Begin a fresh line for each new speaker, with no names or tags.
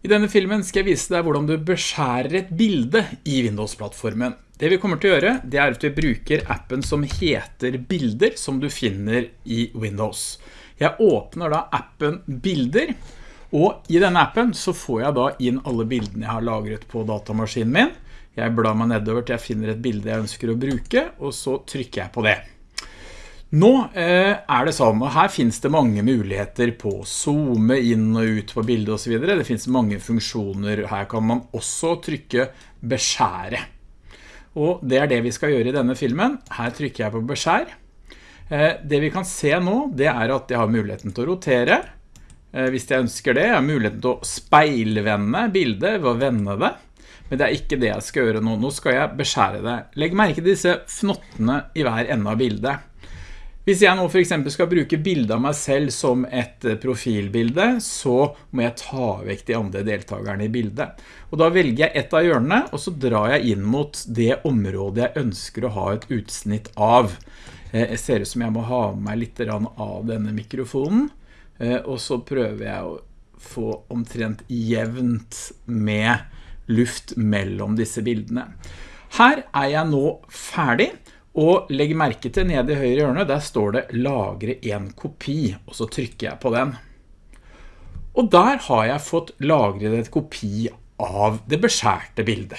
I denne filmen skal jeg vise deg hvordan du beskjærer et bilde i Windows-plattformen. Det vi kommer til å gjøre, det er at vi bruker appen som heter Bilder, som du finner i Windows. Jeg åpner da appen Bilder, og i denne appen så får jeg da inn alle bildene jeg har lagret på datamaskinen min. Jeg blar meg nedover til jeg finner et bilde jeg ønsker å bruke, og så trykker jeg på det. Nå eh, er det sånn, og her finnes det mange muligheter på å zoome inn og ut på bildet og så videre. Det finnes mange funksjoner. Her kan man også trykke beskjære. Og det er det vi skal gjøre i denne filmen. Her trykker jeg på beskjær. Eh, det vi kan se nå, det er at jeg har muligheten til å rotere. Eh, hvis jeg ønsker det, jeg har muligheten til å speilvende bildet ved å vende det. Men det er ikke det jeg skal gjøre nå. Nå skal jeg beskjære det. Legg merke til disse fnottene i hver ende av bildet. Hvis jeg nå for eksempel skal bruke bildet av meg selv som et eh, profilbilde, så må jeg ta vekk de andre deltakerne i bildet. Og da velger jeg et av hjørnene, og så drar jeg inn mot det området jeg ønsker å ha et utsnitt av. Eh, jeg ser ut som jeg må ha meg litt av denne mikrofonen, eh, og så prøver jeg å få omtrent jevnt med luft mellom disse bildene. Her er jeg nå ferdig, og legg merke til nede i høyre hjørne, der står det lagre en kopi, og så trykker jeg på den. Og der har jeg fått lagret et kopi av det beskjærte bildet.